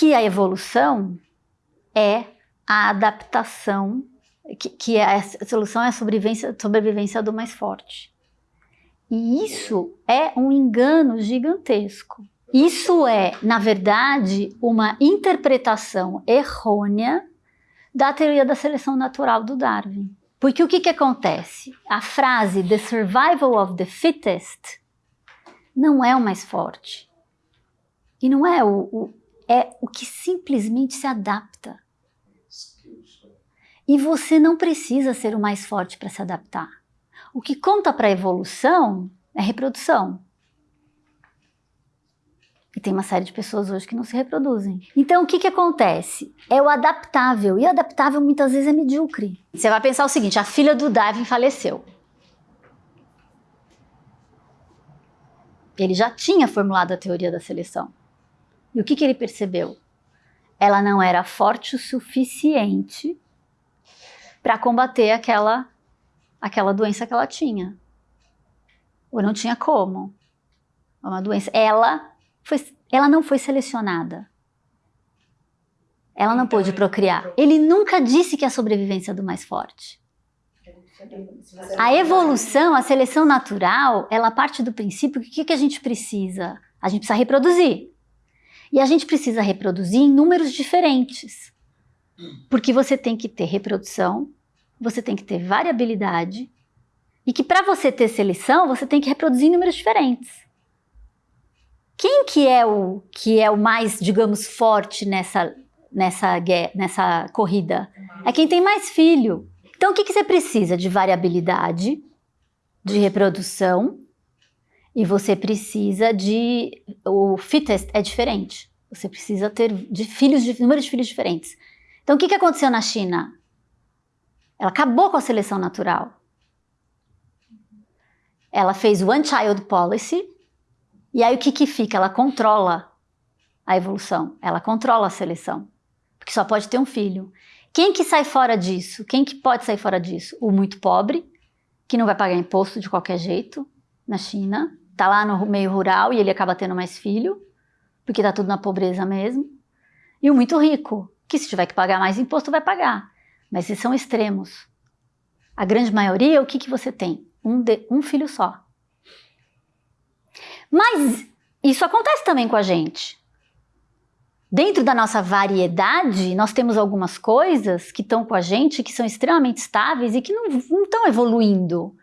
que a evolução é a adaptação, que, que é a solução é a sobrevivência, sobrevivência do mais forte. E isso é um engano gigantesco. Isso é, na verdade, uma interpretação errônea da teoria da seleção natural do Darwin. Porque o que, que acontece? A frase The survival of the fittest não é o mais forte. E não é o, o é o que simplesmente se adapta. E você não precisa ser o mais forte para se adaptar. O que conta para a evolução é reprodução. E tem uma série de pessoas hoje que não se reproduzem. Então, o que, que acontece? É o adaptável. E o adaptável muitas vezes é medíocre. Você vai pensar o seguinte: a filha do Darwin faleceu. Ele já tinha formulado a teoria da seleção. E o que, que ele percebeu? Ela não era forte o suficiente para combater aquela, aquela doença que ela tinha. Ou não tinha como. É uma doença. Ela, foi, ela não foi selecionada. Ela não então, pôde procriar. Ele nunca disse que é a sobrevivência do mais forte. A evolução, a seleção natural, ela parte do princípio que o que, que a gente precisa? A gente precisa reproduzir. E a gente precisa reproduzir em números diferentes. Porque você tem que ter reprodução, você tem que ter variabilidade, e que para você ter seleção, você tem que reproduzir em números diferentes. Quem que é o que é o mais, digamos, forte nessa nessa nessa corrida? É quem tem mais filho. Então, o que, que você precisa? De variabilidade, de reprodução, e você precisa de... O fittest é diferente. Você precisa ter de filhos, de, de filhos diferentes. Então, o que, que aconteceu na China? Ela acabou com a seleção natural. Ela fez One Child Policy, e aí o que, que fica? Ela controla a evolução, ela controla a seleção, porque só pode ter um filho. Quem que sai fora disso? Quem que pode sair fora disso? O muito pobre, que não vai pagar imposto de qualquer jeito na China, tá lá no meio rural e ele acaba tendo mais filho, porque tá tudo na pobreza mesmo. E o muito rico, que se tiver que pagar mais imposto vai pagar. Mas esses são extremos. A grande maioria, o que, que você tem? Um, de, um filho só. Mas isso acontece também com a gente. Dentro da nossa variedade, nós temos algumas coisas que estão com a gente, que são extremamente estáveis e que não, não estão evoluindo.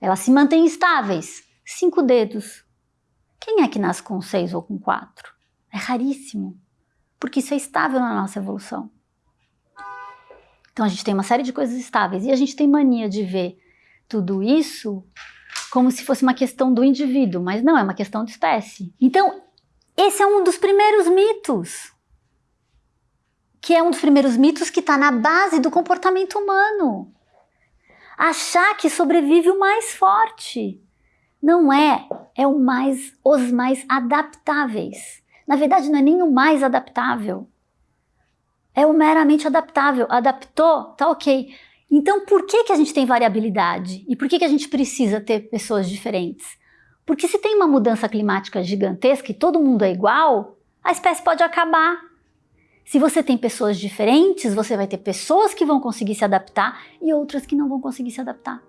Elas se mantêm estáveis. Cinco dedos. Quem é que nasce com seis ou com quatro? É raríssimo, porque isso é estável na nossa evolução. Então a gente tem uma série de coisas estáveis e a gente tem mania de ver tudo isso como se fosse uma questão do indivíduo, mas não, é uma questão de espécie. Então, esse é um dos primeiros mitos. Que é um dos primeiros mitos que está na base do comportamento humano. Achar que sobrevive o mais forte. Não é, é o mais, os mais adaptáveis. Na verdade, não é nem o mais adaptável. É o meramente adaptável. Adaptou, tá ok. Então, por que, que a gente tem variabilidade? E por que, que a gente precisa ter pessoas diferentes? Porque se tem uma mudança climática gigantesca e todo mundo é igual, a espécie pode acabar. Se você tem pessoas diferentes, você vai ter pessoas que vão conseguir se adaptar e outras que não vão conseguir se adaptar.